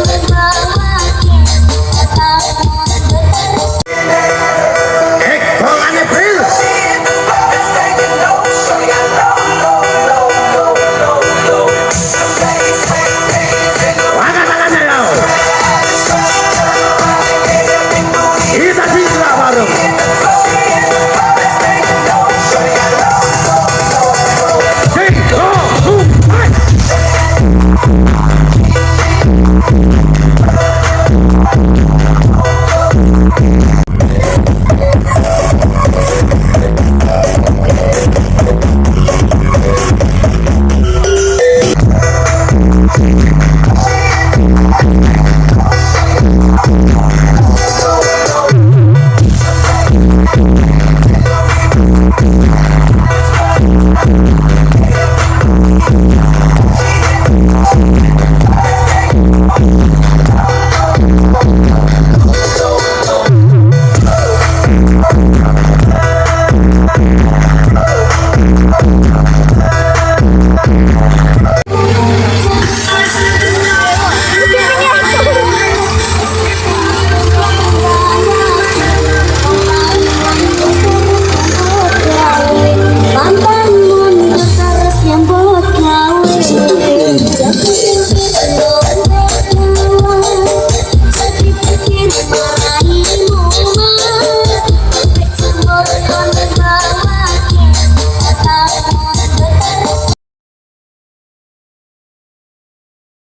Hallelujah.